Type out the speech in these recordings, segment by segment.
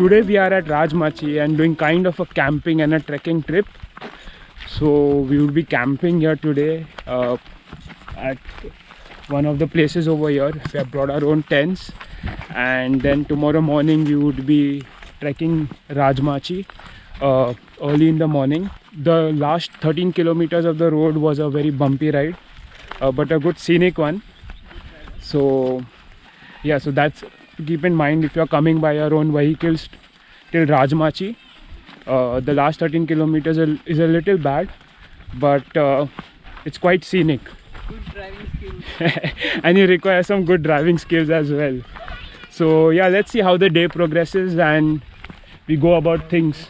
Today we are at Rajmachi and doing kind of a camping and a trekking trip. So we will be camping here today uh, at one of the places over here. We have brought our own tents and then tomorrow morning we would be trekking Rajmachi uh, early in the morning. The last 13 kilometers of the road was a very bumpy ride uh, but a good scenic one. So yeah, so that's to keep in mind if you're coming by your own vehicles till Rajmachi. Uh, the last 13 kilometers is a little bad, but uh, it's quite scenic. Good driving skills. and you require some good driving skills as well. So yeah, let's see how the day progresses and we go about things.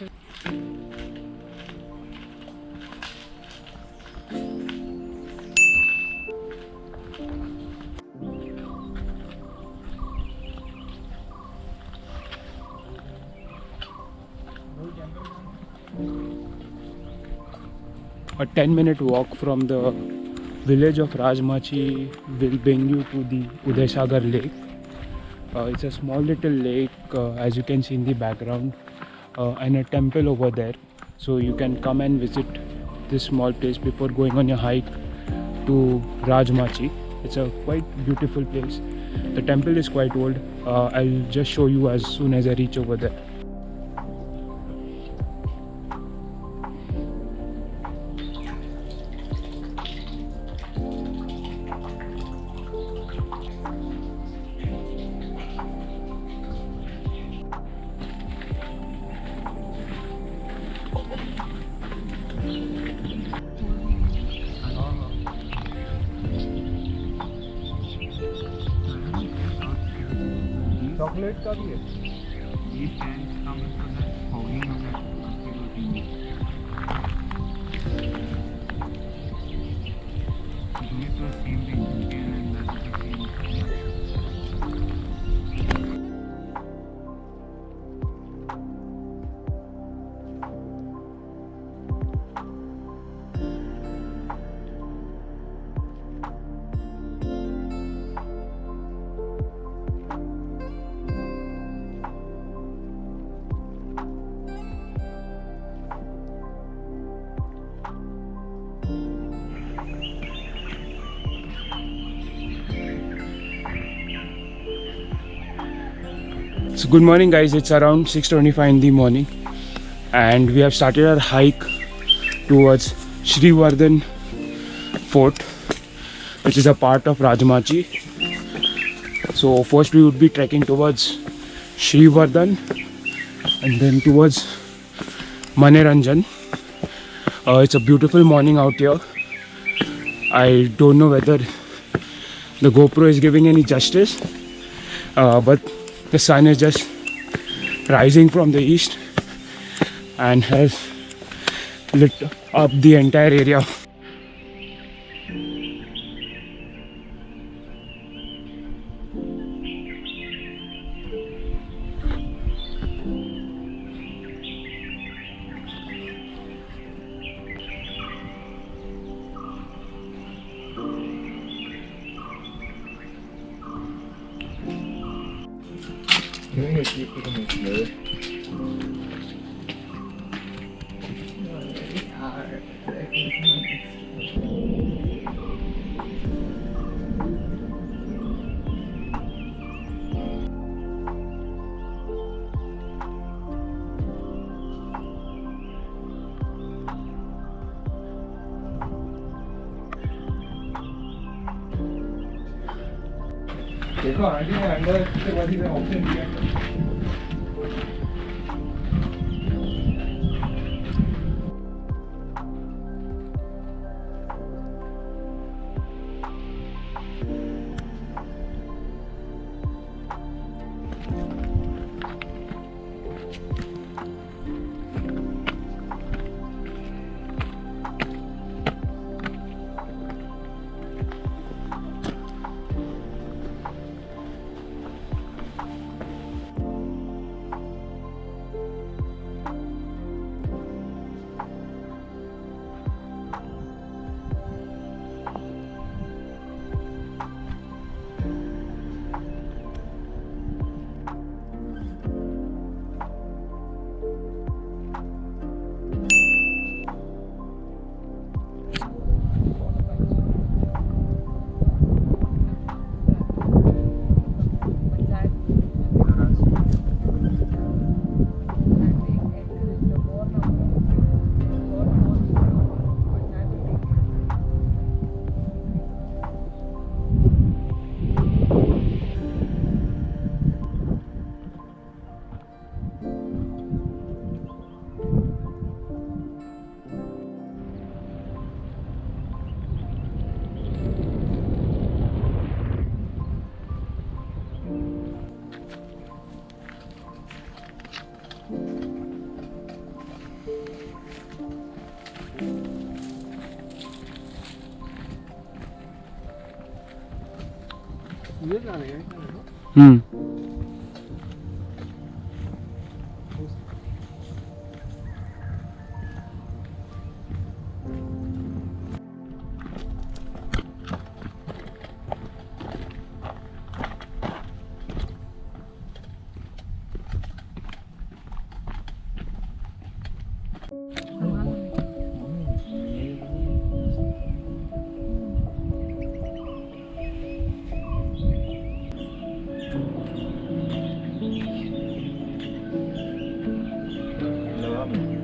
A 10 minute walk from the village of Rajmachi will bring you to the Udaysagar lake. Uh, it's a small little lake uh, as you can see in the background uh, and a temple over there. So you can come and visit this small place before going on your hike to Rajmachi. It's a quite beautiful place. The temple is quite old. Uh, I'll just show you as soon as I reach over there. Chocolate का भी है। So good morning guys, it's around 6.25 in the morning and we have started our hike towards Srivardhan fort which is a part of Rajmachi. So first we would be trekking towards Srivardhan and then towards Manaranjan. Uh, it's a beautiful morning out here. I don't know whether the GoPro is giving any justice uh, but the sun is just rising from the east and has lit up the entire area English you can make good. It's a lot of different Ừ. problem.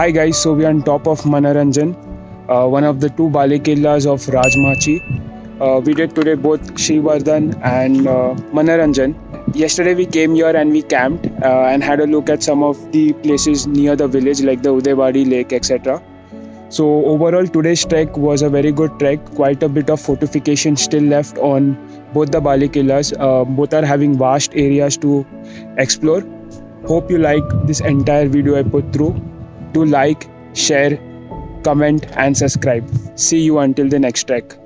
Hi guys, so we are on top of Manaranjan, uh, one of the two Balikillas of Rajmachi. Uh, we did today both Srivardhan and uh, Manaranjan. Yesterday we came here and we camped uh, and had a look at some of the places near the village like the Udaybadi lake etc. So overall today's trek was a very good trek. Quite a bit of fortification still left on both the Balikillas. Uh, both are having vast areas to explore. Hope you like this entire video I put through. Do like, share, comment and subscribe. See you until the next trek.